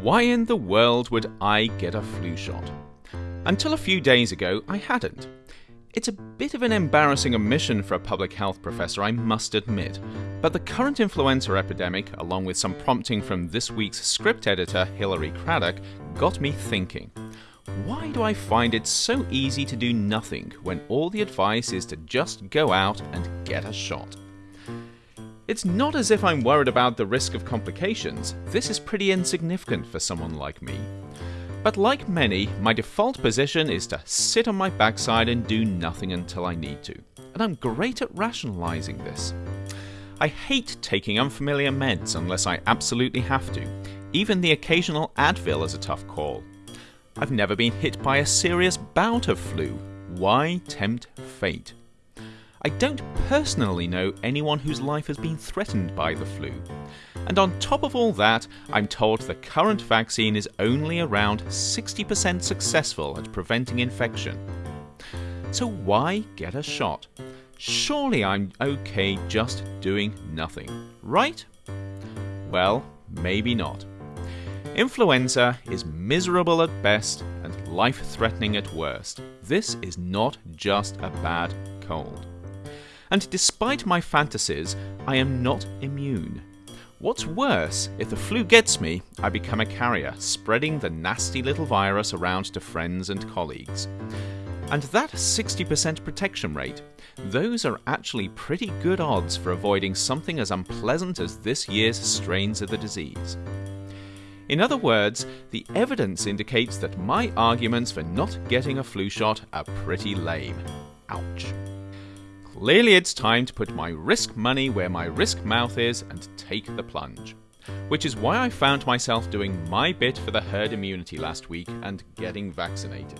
Why in the world would I get a flu shot? Until a few days ago, I hadn't. It's a bit of an embarrassing omission for a public health professor, I must admit, but the current influenza epidemic, along with some prompting from this week's script editor, Hilary Craddock, got me thinking. Why do I find it so easy to do nothing when all the advice is to just go out and get a shot? It's not as if I'm worried about the risk of complications, this is pretty insignificant for someone like me. But like many, my default position is to sit on my backside and do nothing until I need to, and I'm great at rationalising this. I hate taking unfamiliar meds unless I absolutely have to, even the occasional Advil is a tough call. I've never been hit by a serious bout of flu, why tempt fate? I don't personally know anyone whose life has been threatened by the flu. And on top of all that, I'm told the current vaccine is only around 60% successful at preventing infection. So why get a shot? Surely I'm okay just doing nothing, right? Well, maybe not. Influenza is miserable at best and life threatening at worst. This is not just a bad cold and despite my fantasies, I am not immune. What's worse, if the flu gets me, I become a carrier, spreading the nasty little virus around to friends and colleagues. And that 60% protection rate, those are actually pretty good odds for avoiding something as unpleasant as this year's strains of the disease. In other words, the evidence indicates that my arguments for not getting a flu shot are pretty lame. Ouch. Clearly it's time to put my risk money where my risk mouth is and take the plunge. Which is why I found myself doing my bit for the herd immunity last week and getting vaccinated.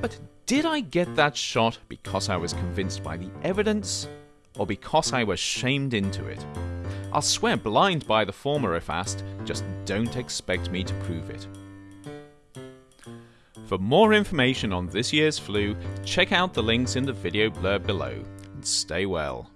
But did I get that shot because I was convinced by the evidence, or because I was shamed into it? I'll swear blind by the former if asked, just don't expect me to prove it. For more information on this year's flu, check out the links in the video blurb below, and stay well.